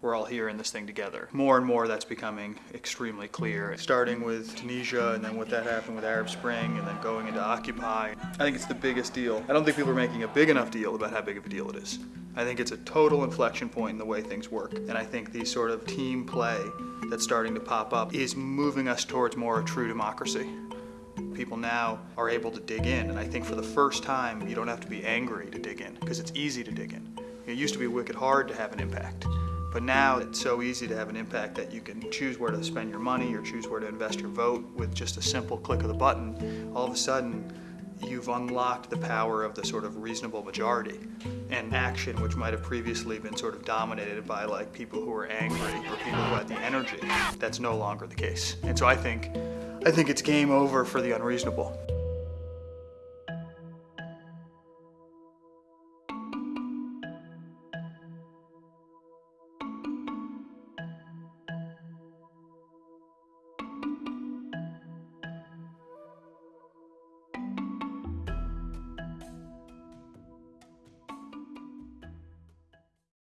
we're all here in this thing together. More and more that's becoming extremely clear, starting with Tunisia and then what that happened with Arab Spring and then going into Occupy. I think it's the biggest deal. I don't think people are making a big enough deal about how big of a deal it is. I think it's a total inflection point in the way things work. And I think the sort of team play that's starting to pop up is moving us towards more a true democracy people now are able to dig in. And I think for the first time, you don't have to be angry to dig in because it's easy to dig in. It used to be wicked hard to have an impact. But now it's so easy to have an impact that you can choose where to spend your money or choose where to invest your vote with just a simple click of the button. All of a sudden, you've unlocked the power of the sort of reasonable majority and action which might have previously been sort of dominated by like people who were angry or people who had the energy. That's no longer the case. And so I think I think it's game over for the unreasonable.